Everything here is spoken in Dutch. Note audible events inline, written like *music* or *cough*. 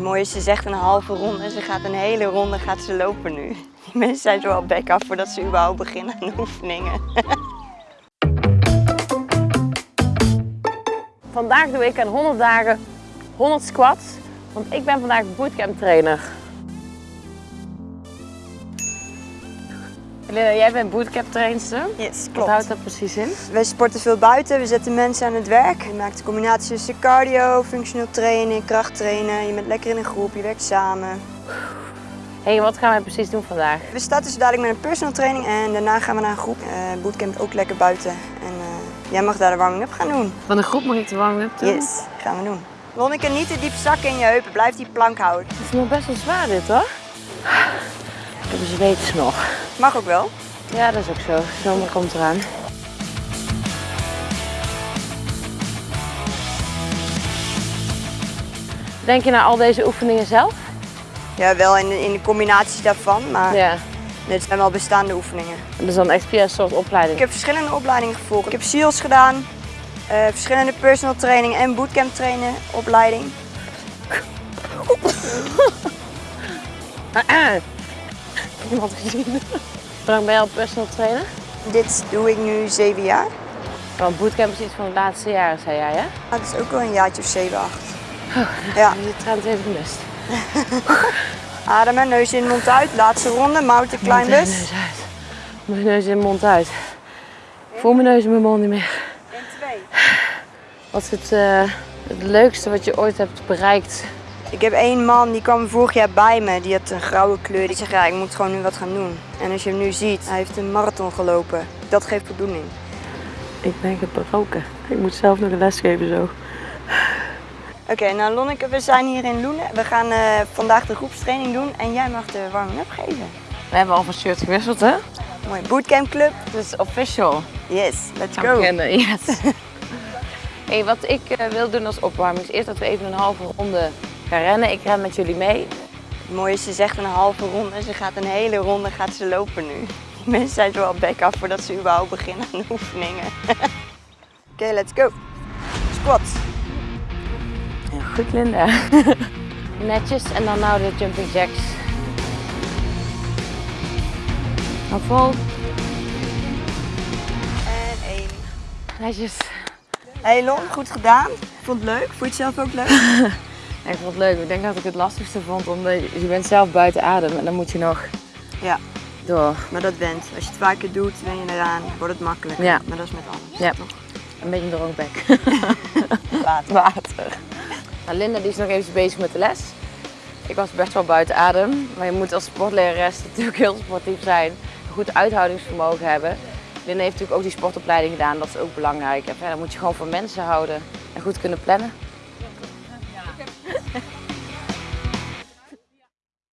Het mooie is, ze zegt een halve ronde en ze gaat een hele ronde gaat ze lopen nu. Die mensen zijn zo al bek af voordat ze überhaupt beginnen aan de oefeningen. *laughs* Vandaag doe ik aan 100 dagen 100 squats, want ik ben vandaag bootcamp trainer. Linda, jij bent bootcamp trainster. Yes, Wat houdt dat precies in? Wij sporten veel buiten, we zetten mensen aan het werk. Je maakt een combinatie tussen cardio, functioneel trainen, krachttrainen. Je bent lekker in een groep, je werkt samen. Hé, hey, wat gaan wij precies doen vandaag? We starten zo dadelijk met een personal training en daarna gaan we naar een groep. Eh bootcamp ook lekker buiten. En eh, jij mag daar de warming-up gaan doen. Van de groep mag ik de warming-up doen? Yes, gaan we doen. Lonneke, niet te diep zakken in je heupen. Blijf die plank houden. Het is nog best wel zwaar dit hoor. Ik heb een zweetsnor. Mag ook wel. Ja, dat is ook zo. Zomer komt eraan. Denk je naar al deze oefeningen zelf? Ja, wel in de, in de combinaties daarvan, maar Ja. dit zijn wel bestaande oefeningen. Dat is dan echt via een soort opleiding. Ik heb verschillende opleidingen gevolgd. Ik heb SEALS gedaan, eh, verschillende personal training en bootcamp trainen opleiding. *laughs* *clears throat* *clears throat* Iemand gezien. Hoe lang ben je al personal trainer? Dit doe ik nu zeven jaar. Want bootcamp is iets van de laatste jaren, zei jij hè? Maar het is ook wel een jaartje of zeven, acht. Ja, *laughs* Je trend even gemist. *laughs* ademen, neus in, mond uit. Laatste ronde, mouw te klein Mijn dus. neus uit. Mijn neus in, mond uit. Ik voel mijn neus in mijn mond niet meer. En twee. Wat is het, eh, het leukste wat je ooit hebt bereikt? Ik heb één man die kwam vorig jaar bij me, die had een grauwe kleur. Die zegt ja, ik moet gewoon nu wat gaan doen. En als je hem nu ziet, hij heeft een marathon gelopen. Dat geeft voldoening. Ik ben gebroken. Ik moet zelf nog een les geven zo. Oké, nou Lonneke, we zijn hier in Loenen. We gaan eh, vandaag de groepstraining doen en jij mag de warming-up geven. We hebben al van shirt gewisseld hè? Mooi, bootcamp club. Het is official. Yes, let's Gaan go. beginnen, yes. *laughs* hey, wat ik eh, wil doen als opwarming is eerst dat we even een halve ronde gaan rennen. Ik ren met jullie mee. Het mooie is, ze zegt een halve ronde en ze gaat een hele ronde gaat ze lopen nu. Die mensen zijn al bek af voordat ze überhaupt beginnen aan de oefeningen. *laughs* Oké, let's go. Squat. Ja, goed Linda. *laughs* Netjes en dan nou de jumping jacks. Hou vol. En één. Netjes. Hey Lon, goed gedaan. Vond het leuk? Vond je het zelf ook leuk? *laughs* Ik vond het leuk. Ik denk dat ik het lastigste vond omdat je, je bent zelf buiten adem en dan moet je nog Ja, door. maar dat went. Als je het vaker doet, wen je eraan. Wordt het makkelijker. Ja. Maar dat is met alles. Ja. Toch? Een beetje een droogbek. *laughs* Water. Water. Nou, Linda die is nog even bezig met de les. Ik was best wel buiten adem. Maar je moet als sportlerares natuurlijk heel sportief zijn. Een goed uithoudingsvermogen hebben. Linda heeft natuurlijk ook die sportopleiding gedaan. Dat is ook belangrijk. En verder moet je gewoon van mensen houden. En goed kunnen plannen.